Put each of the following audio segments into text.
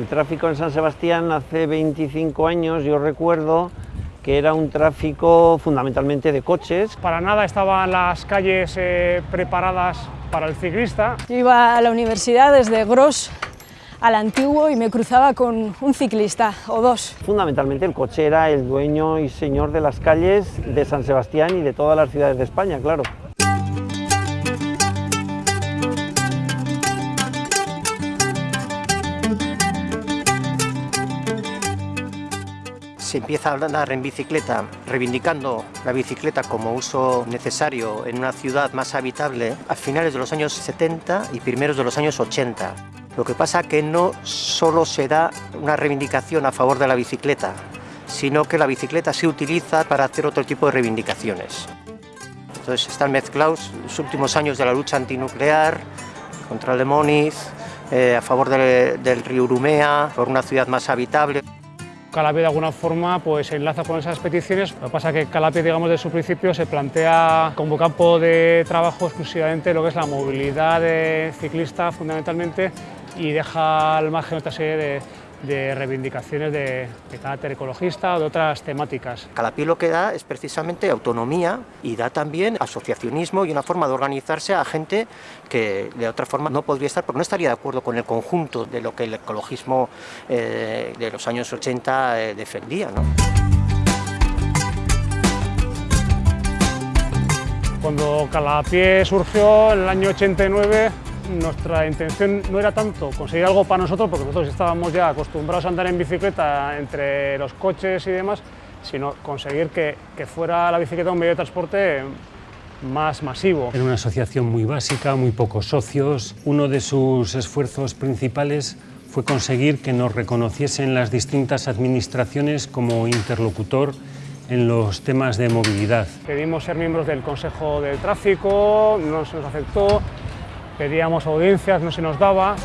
El tráfico en San Sebastián hace 25 años, yo recuerdo, que era un tráfico fundamentalmente de coches. Para nada estaban las calles eh, preparadas para el ciclista. Yo iba a la universidad desde Gros al antiguo y me cruzaba con un ciclista o dos. Fundamentalmente el coche era el dueño y señor de las calles de San Sebastián y de todas las ciudades de España, claro. Se empieza a andar en bicicleta, reivindicando la bicicleta como uso necesario en una ciudad más habitable a finales de los años 70 y primeros de los años 80. Lo que pasa que no solo se da una reivindicación a favor de la bicicleta, sino que la bicicleta se utiliza para hacer otro tipo de reivindicaciones. Entonces están mezclados los últimos años de la lucha antinuclear, contra Lemoniz, eh, a favor del río Urumea, por una ciudad más habitable. Calapia de alguna forma pues, se enlaza con esas peticiones. Lo que pasa es que Calapia, digamos, de su principio se plantea como campo de trabajo exclusivamente lo que es la movilidad ciclista fundamentalmente y deja al margen otra serie de, de reivindicaciones de, de, carácter ecologista o de otras temáticas. Calapí lo que da es precisamente autonomía y da también asociacionismo y una forma de organizarse a gente que de otra forma no podría estar porque no estaría de acuerdo con el conjunto de lo que el ecologismo eh, de los años 80 eh, defendía. ¿no? Cuando Calapié surgió en el año 89 nuestra intención no era tanto conseguir algo para nosotros, porque nosotros estábamos ya acostumbrados a andar en bicicleta entre los coches y demás, sino conseguir que, que fuera la bicicleta un medio de transporte más masivo. Era una asociación muy básica, muy pocos socios. Uno de sus esfuerzos principales fue conseguir que nos reconociesen las distintas administraciones como interlocutor en los temas de movilidad. Pedimos ser miembros del Consejo del Tráfico, no se nos aceptó, pedíamos audiencias, no se nos daba.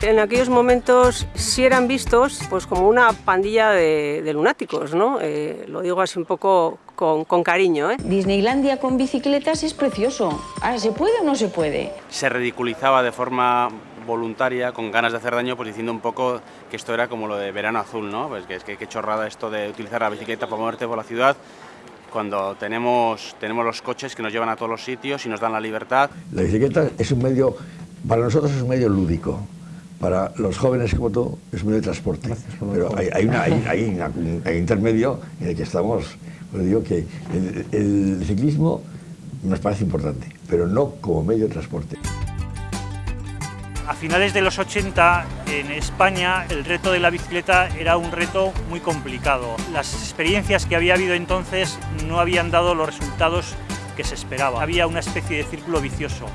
En aquellos momentos sí eran vistos pues, como una pandilla de, de lunáticos, ¿no? Eh, lo digo así un poco con, con cariño. ¿eh? Disneylandia con bicicletas es precioso. Ahora, ¿se puede o no se puede? Se ridiculizaba de forma voluntaria, con ganas de hacer daño, pues diciendo un poco que esto era como lo de verano azul, ¿no? Pues que es que qué chorrada esto de utilizar la bicicleta para moverte por la ciudad cuando tenemos, tenemos los coches que nos llevan a todos los sitios y nos dan la libertad. La bicicleta es un medio, para nosotros es un medio lúdico, para los jóvenes como tú es un medio de transporte. Pero hay, hay, una, hay, hay una, un intermedio en el que estamos, os digo que el, el ciclismo nos parece importante, pero no como medio de transporte. A finales de los 80 en España el reto de la bicicleta era un reto muy complicado. Las experiencias que había habido entonces no habían dado los resultados que se esperaba. Había una especie de círculo vicioso.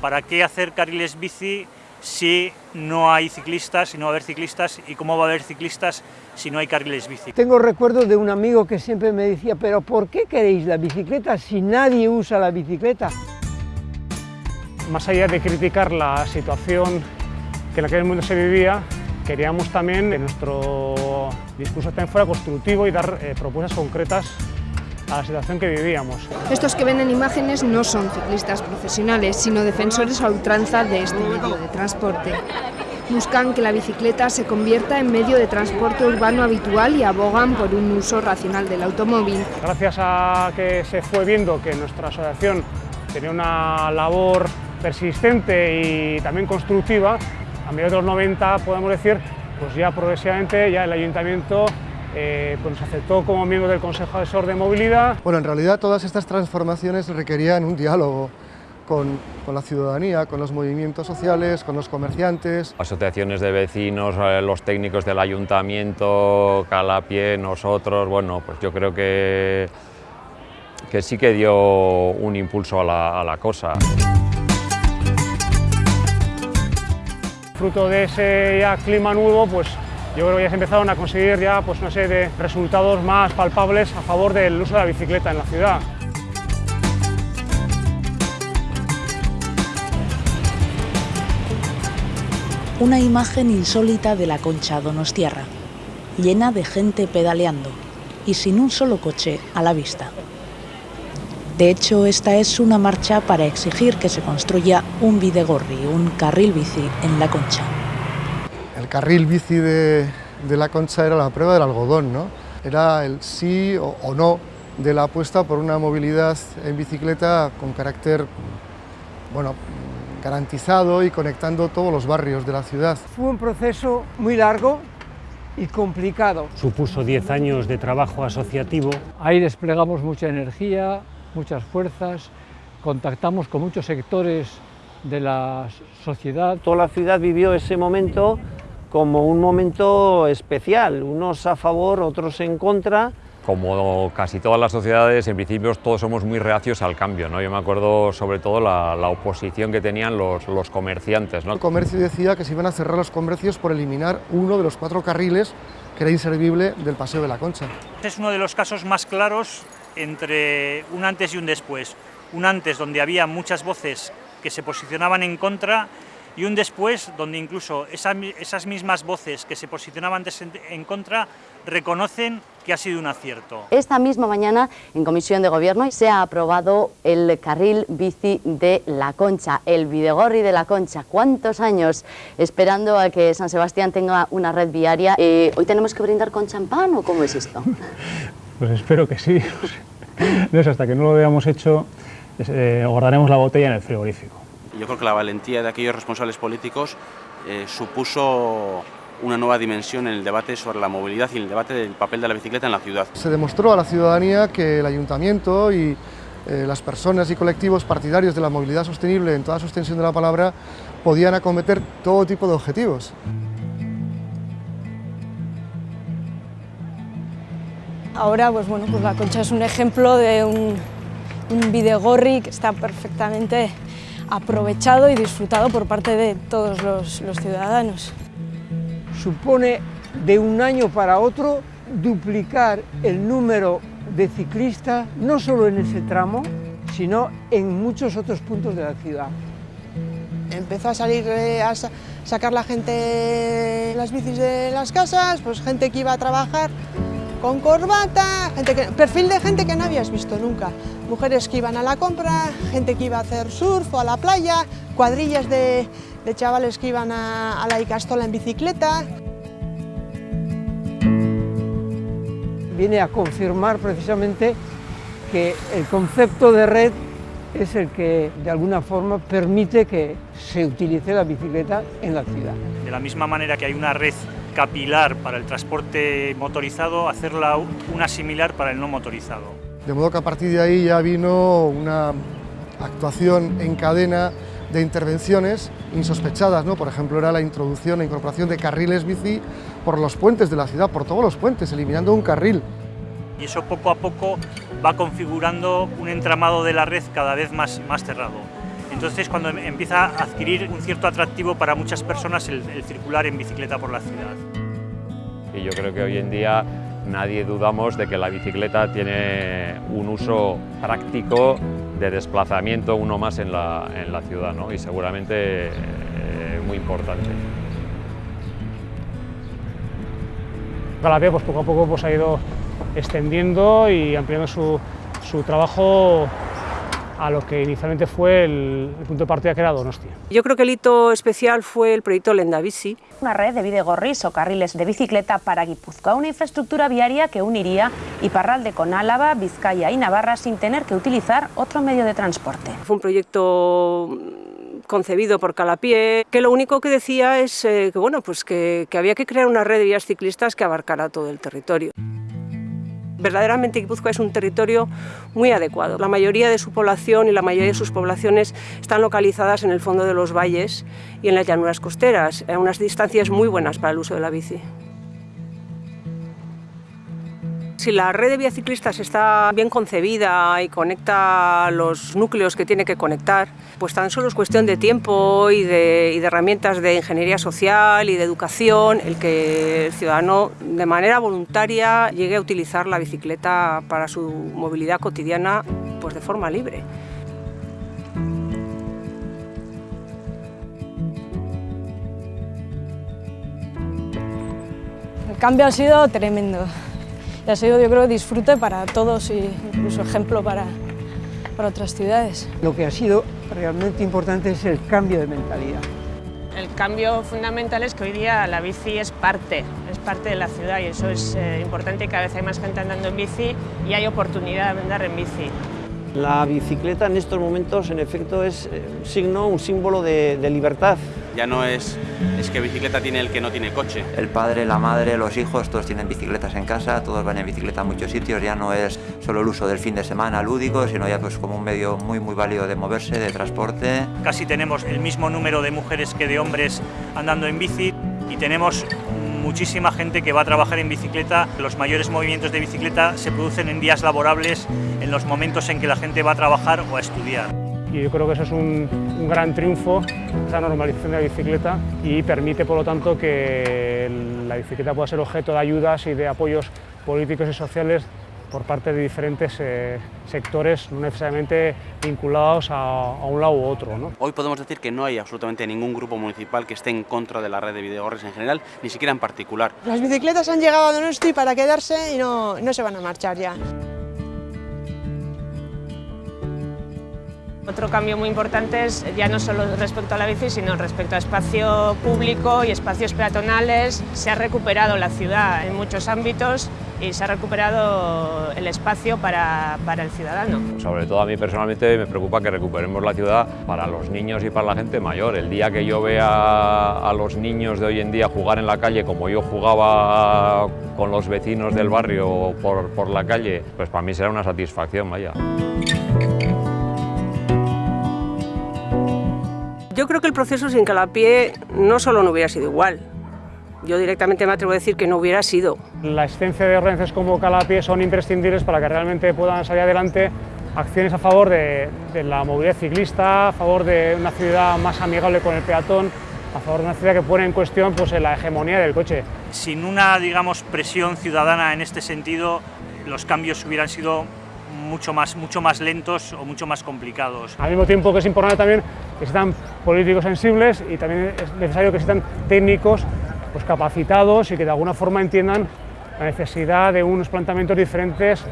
¿Para qué hacer carriles bici si no hay ciclistas, si no va a haber ciclistas, y cómo va a haber ciclistas si no hay carriles bici. Tengo recuerdos de un amigo que siempre me decía, pero ¿por qué queréis la bicicleta si nadie usa la bicicleta? Más allá de criticar la situación que en aquel mundo se vivía, queríamos también que nuestro discurso también fuera constructivo y dar eh, propuestas concretas a la situación que vivíamos. Estos que ven en imágenes no son ciclistas profesionales, sino defensores a ultranza de este medio de transporte. Buscan que la bicicleta se convierta en medio de transporte urbano habitual y abogan por un uso racional del automóvil. Gracias a que se fue viendo que nuestra asociación tenía una labor persistente y también constructiva, a mediados de los 90 podemos decir, pues ya progresivamente ya el ayuntamiento eh, pues nos aceptó como miembro del Consejo Asesor de Movilidad. Bueno, en realidad todas estas transformaciones requerían un diálogo con, con, la ciudadanía, con los movimientos sociales, con los comerciantes. Asociaciones de vecinos, eh, los técnicos del ayuntamiento, Calapie, nosotros, bueno, pues yo creo que, que sí que dio un impulso a la, a la cosa. Fruto de ese ya clima nuevo, pues yo creo que ya se empezaron a conseguir ya pues, una serie de resultados más palpables a favor del uso de la bicicleta en la ciudad. Una imagen insólita de la Concha Donostiarra, llena de gente pedaleando y sin un solo coche a la vista. De hecho, esta es una marcha para exigir que se construya un Bidegorri, un carril bici en La Concha. El carril bici de, de La Concha era la prueba del algodón, ¿no? Era el sí o, o no de la apuesta por una movilidad en bicicleta con carácter bueno, garantizado y conectando todos los barrios de la ciudad. Fue un proceso muy largo y complicado. Supuso 10 años de trabajo asociativo. Ahí desplegamos mucha energía, muchas fuerzas, contactamos con muchos sectores de la sociedad. Toda la ciudad vivió ese momento como un momento especial, unos a favor, otros en contra, como casi todas las sociedades, en principio todos somos muy reacios al cambio. ¿no? Yo me acuerdo sobre todo la, la oposición que tenían los, los comerciantes. ¿no? El comercio decía que se iban a cerrar los comercios por eliminar uno de los cuatro carriles que era inservible del Paseo de la Concha. Es uno de los casos más claros entre un antes y un después. Un antes donde había muchas voces que se posicionaban en contra y un después donde incluso esa, esas mismas voces que se posicionaban en contra reconocen que ha sido un acierto. Esta misma mañana en Comisión de Gobierno se ha aprobado el carril bici de La Concha, el Videgorri de La Concha. ¿Cuántos años esperando a que San Sebastián tenga una red viaria? Eh, ¿Hoy tenemos que brindar con champán o cómo es esto? Pues espero que sí. No es hasta que no lo hayamos hecho, eh, guardaremos la botella en el frigorífico. Yo creo que la valentía de aquellos responsables políticos eh, supuso una nueva dimensión en el debate sobre la movilidad y en el debate del papel de la bicicleta en la ciudad. Se demostró a la ciudadanía que el ayuntamiento y eh, las personas y colectivos partidarios de la movilidad sostenible en toda su extensión de la palabra podían acometer todo tipo de objetivos. Ahora, pues bueno, pues la Concha es un ejemplo de un, un Bidegorri que está perfectamente aprovechado y disfrutado por parte de todos los, los ciudadanos. Supone de un año para otro duplicar el número de ciclistas, no solo en ese tramo, sino en muchos otros puntos de la ciudad. Empezó a salir eh, a sacar la gente las bicis de las casas, pues gente que iba a trabajar con corbata, gente que, perfil de gente que no habías visto nunca. Mujeres que iban a la compra, gente que iba a hacer surf o a la playa, cuadrillas de, de chavales que iban a, a la Icastola en bicicleta. Viene a confirmar precisamente que el concepto de red es el que de alguna forma permite que se utilice la bicicleta en la ciudad. De la misma manera que hay una red capilar para el transporte motorizado, hacerla una similar para el no motorizado. De modo que a partir de ahí ya vino una actuación en cadena de intervenciones insospechadas, ¿no? por ejemplo era la introducción e incorporación de carriles bici por los puentes de la ciudad, por todos los puentes, eliminando un carril. Y eso poco a poco va configurando un entramado de la red cada vez más, más cerrado. Entonces cuando empieza a adquirir un cierto atractivo para muchas personas el, el circular en bicicleta por la ciudad. Y yo creo que hoy en día nadie dudamos de que la bicicleta tiene un uso práctico de desplazamiento, uno más en la, en la ciudad, ¿no? y seguramente eh, muy importante. Calapé pues poco a poco pues, ha ido extendiendo y ampliando su, su trabajo a lo que inicialmente fue el, el, punto de partida que era Donostia. Yo creo que el hito especial fue el proyecto Lendabici. Una red de bidegorris o carriles de bicicleta para Guipúzcoa, una infraestructura viaria que uniría Iparralde con Álava, Vizcaya y Navarra sin tener que utilizar otro medio de transporte. Fue un proyecto concebido por Calapié, que lo único que decía es eh, que, bueno, pues que, que había que crear una red de vías ciclistas que abarcara todo el territorio verdaderamente Guipúzcoa es un territorio muy adecuado. La mayoría de su población y la mayoría de sus poblaciones están localizadas en el fondo de los valles y en las llanuras costeras, a unas distancias muy buenas para el uso de la bici. Si la red de vías está bien concebida y conecta los núcleos que tiene que conectar, pues tan solo es cuestión de tiempo y de, y de herramientas de ingeniería social y de educación el que el ciudadano de manera voluntaria llegue a utilizar la bicicleta para su movilidad cotidiana pues de forma libre. El cambio ha sido tremendo y ha sido yo creo disfrute para todos y incluso ejemplo para, para otras ciudades. Lo que ha sido realmente importante es el cambio de mentalidad. El cambio fundamental es que hoy día la bici es parte, es parte de la ciudad y eso es eh, importante y cada vez hay más gente andando en bici y hay oportunidad de andar en bici. La bicicleta en estos momentos en efecto es eh, un signo, un símbolo de, de libertad. Ya no es, es que bicicleta tiene el que no tiene coche. El padre, la madre, los hijos, todos tienen bicicletas en casa, todos van en bicicleta a muchos sitios, ya no es solo el uso del fin de semana lúdico, sino ya pues como un medio muy muy válido de moverse, de transporte. Casi tenemos el mismo número de mujeres que de hombres andando en bici y tenemos muchísima gente que va a trabajar en bicicleta. Los mayores movimientos de bicicleta se producen en días laborables, en los momentos en que la gente va a trabajar o a estudiar. Y yo creo que eso es un, un gran triunfo, esa normalización de la bicicleta y permite por lo tanto que la bicicleta pueda ser objeto de ayudas y de apoyos políticos y sociales por parte de diferentes eh, sectores, no necesariamente vinculados a, a, un lado u otro. ¿no? Hoy podemos decir que no hay absolutamente ningún grupo municipal que esté en contra de la red de videogorres en general, ni siquiera en particular. Las bicicletas han llegado a Donosti para quedarse y no, no se van a marchar ya. Otro cambio muy importante es ya no solo respecto a la bici, sino respecto a espacio público y espacios peatonales. Se ha recuperado la ciudad en muchos ámbitos y se ha recuperado el espacio para, para el ciudadano. Sobre todo a mí personalmente me preocupa que recuperemos la ciudad para los niños y para la gente mayor. El día que yo vea a los niños de hoy en día jugar en la calle como yo jugaba con los vecinos del barrio por, por la calle, pues para mí será una satisfacción, vaya. Yo creo que el proceso sin Calapié no solo no hubiera sido igual, yo directamente me atrevo a decir que no hubiera sido. La existencia de organizaciones como Calapié son imprescindibles para que realmente puedan salir adelante acciones a favor de, de, la movilidad ciclista, a favor de una ciudad más amigable con el peatón, a favor de una ciudad que pone en cuestión pues, la hegemonía del coche. Sin una digamos, presión ciudadana en este sentido, los cambios hubieran sido mucho más, mucho más lentos o mucho más complicados. Al mismo tiempo que es importante también que existan políticos sensibles y también es necesario que existan técnicos pues, capacitados y que de alguna forma entiendan la necesidad de unos planteamientos diferentes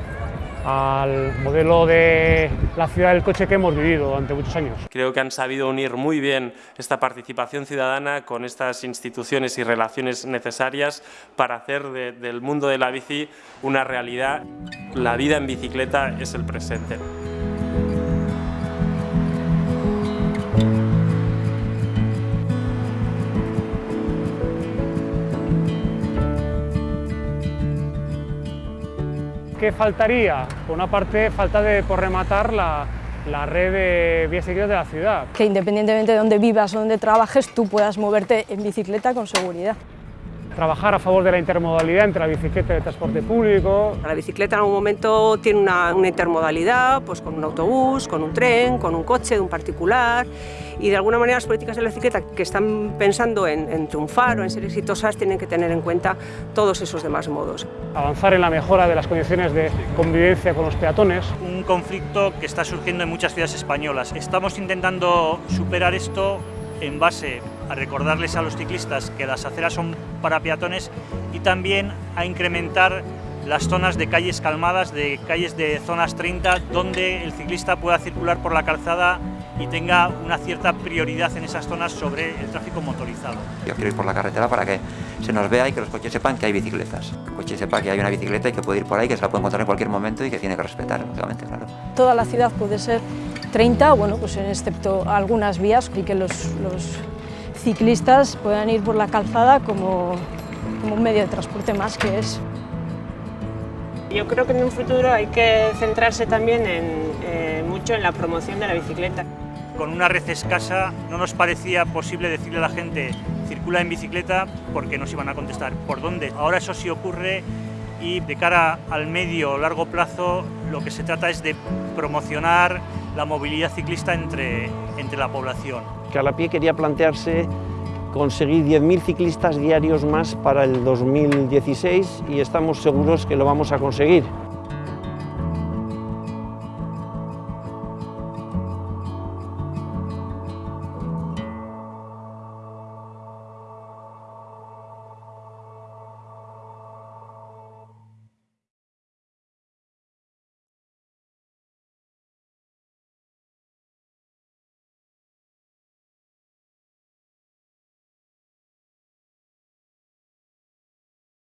al modelo de la ciudad del coche que hemos vivido durante muchos años. Creo que han sabido unir muy bien esta participación ciudadana con estas instituciones y relaciones necesarias para hacer de, del mundo de la bici una realidad. La vida en bicicleta es el presente. ¿Qué faltaría? Por una parte, falta de por rematar la, la red de vías de la ciudad. Que independientemente de dónde vivas o dónde trabajes, tú puedas moverte en bicicleta con seguridad. Trabajar a favor de la intermodalidad entre la bicicleta y el transporte público. La bicicleta en algún momento tiene una, una intermodalidad, pues con un autobús, con un tren, con un coche de un particular y de alguna manera las políticas de la bicicleta que están pensando en, en, triunfar o en ser exitosas tienen que tener en cuenta todos esos demás modos. Avanzar en la mejora de las condiciones de convivencia con los peatones. Un conflicto que está surgiendo en muchas ciudades españolas. Estamos intentando superar esto en base a recordarles a los ciclistas que las aceras son para peatones y también a incrementar las zonas de calles calmadas, de calles de zonas 30, donde el ciclista pueda circular por la calzada y tenga una cierta prioridad en esas zonas sobre el tráfico motorizado. Yo quiero ir por la carretera para que se nos vea y que los coches sepan que hay bicicletas. Que el coche sepa que hay una bicicleta y que puede ir por ahí, que se la puede encontrar en cualquier momento y que tiene que respetar, obviamente, claro. Toda la ciudad puede ser 30, bueno, pues excepto algunas vías y que los, los ciclistas puedan ir por la calzada como, como un medio de transporte más que es. Yo creo que en un futuro hay que centrarse también en, eh, mucho en la promoción de la bicicleta. Con una red escasa no nos parecía posible decirle a la gente circula en bicicleta porque nos iban a contestar por dónde. Ahora eso sí ocurre y de cara al medio o largo plazo lo que se trata es de promocionar la movilidad ciclista entre, entre la población. Calapié quería plantearse conseguir 10.000 ciclistas diarios más para el 2016 y estamos seguros que lo vamos a conseguir.